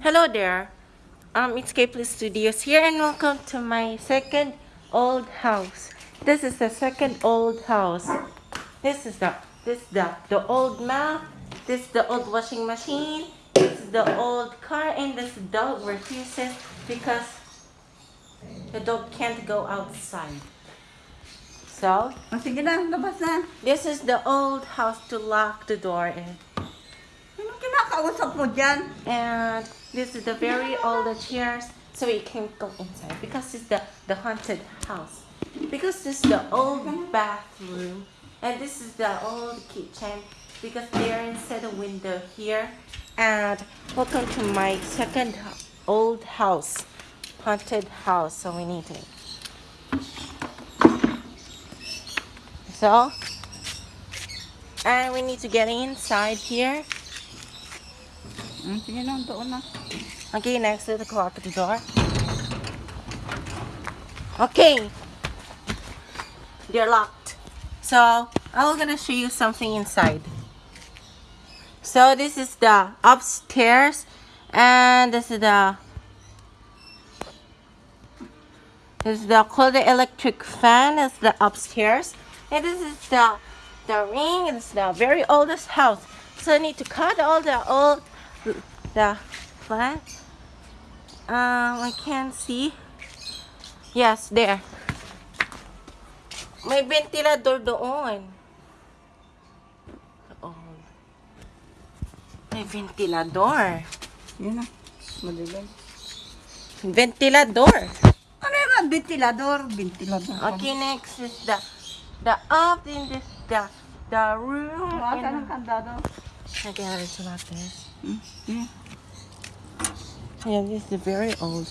Hello there. Um, it's Kayplay Studios here and welcome to my second old house. This is the second old house. This is the this the the old map. This is the old washing machine. This is the old car and this dog refuses because the dog can't go outside. So O sige na, labas na. this is the old house to lock the door in. Kinakausap mo dyan? And this is the very old chairs, so we can't go inside because it's the, the haunted house. Because this is the old bathroom, and this is the old kitchen because they're inside the window here. And welcome to my second old house, haunted house. So we need to. So, and we need to get inside here. Okay, next to the the door. Okay. They're locked. So, I'm gonna show you something inside. So, this is the upstairs, and this is the this is the cold electric fan. It's the upstairs, and this is the the ring. It's the very oldest house. So, I need to cut all the old the flat. Um, I can't see. Yes, there. May ventilador doon. Oh. May ventilador. Yun na. Madilim. Ventilador. Ano yung ventilador? Ventilador. Okay, next is the the up in this the the room. Wala ka in- ng kandado. Okay, let's lock. Hmm. Yeah, this is very old.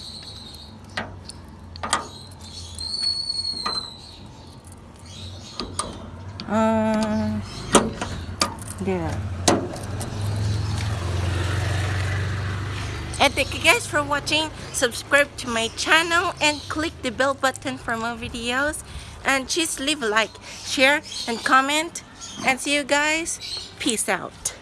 Uh, yeah. And thank you guys for watching. Subscribe to my channel and click the bell button for more videos. And just leave a like, share, and comment. And see you guys. Peace out.